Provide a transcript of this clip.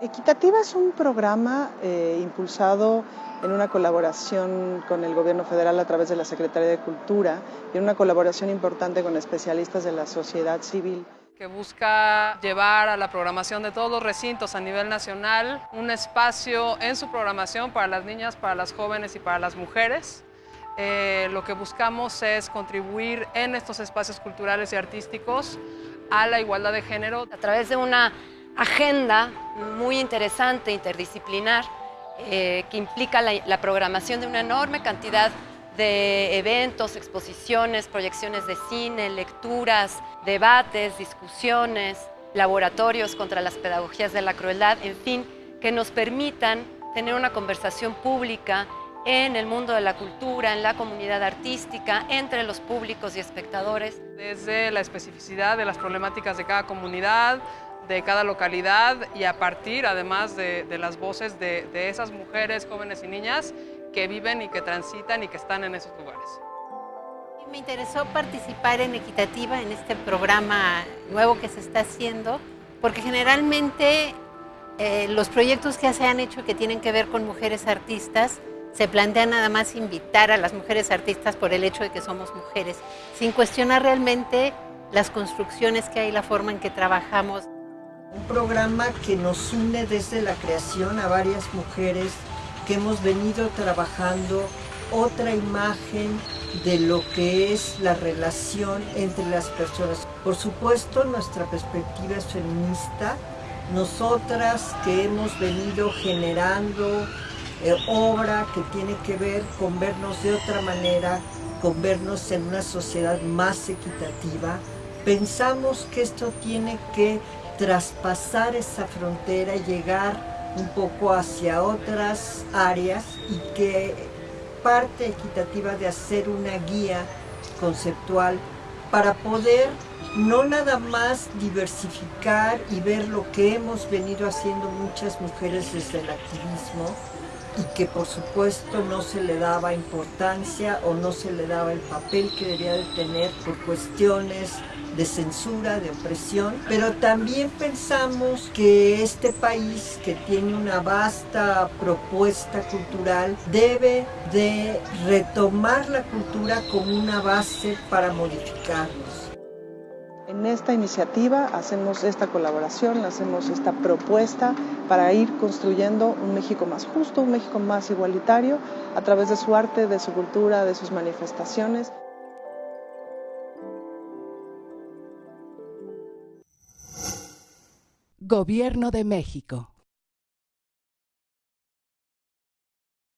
Equitativa es un programa eh, impulsado en una colaboración con el gobierno federal a través de la Secretaría de Cultura y en una colaboración importante con especialistas de la sociedad civil que busca llevar a la programación de todos los recintos a nivel nacional un espacio en su programación para las niñas, para las jóvenes y para las mujeres. Eh, lo que buscamos es contribuir en estos espacios culturales y artísticos a la igualdad de género. A través de una agenda muy interesante, interdisciplinar, eh, que implica la, la programación de una enorme cantidad de eventos, exposiciones, proyecciones de cine, lecturas, debates, discusiones, laboratorios contra las pedagogías de la crueldad, en fin, que nos permitan tener una conversación pública en el mundo de la cultura, en la comunidad artística, entre los públicos y espectadores. Desde la especificidad de las problemáticas de cada comunidad, de cada localidad y a partir además de, las voces de, esas mujeres, jóvenes y niñas que viven y que transitan y que están en esos lugares. Me interesó participar en Equitativa, en este programa nuevo que se está haciendo, porque generalmente eh, los proyectos que se han hecho que tienen que ver con mujeres artistas, se plantean nada más invitar a las mujeres artistas por el hecho de que somos mujeres, sin cuestionar realmente las construcciones que hay, la forma en que trabajamos. Un programa que nos une desde la creación a varias mujeres que hemos venido trabajando otra imagen de lo que es la relación entre las personas. Por supuesto, nuestra perspectiva es feminista. Nosotras que hemos venido generando eh, obra que tiene que ver con vernos de otra manera, con vernos en una sociedad más equitativa, pensamos que esto tiene que traspasar esa frontera llegar un poco hacia otras áreas y que parte equitativa de hacer una guía conceptual para poder no nada más diversificar y ver lo que hemos venido haciendo muchas mujeres desde el activismo y que por supuesto no se le daba importancia o no se le daba el papel que debería de tener por cuestiones de censura, de opresión, pero también pensamos que este país que tiene una vasta propuesta cultural debe de retomar la cultura como una base para modificarnos. En esta iniciativa hacemos esta colaboración, hacemos esta propuesta para ir construyendo un México más justo, un México más igualitario a través de su arte, de su cultura, de sus manifestaciones. Gobierno de México.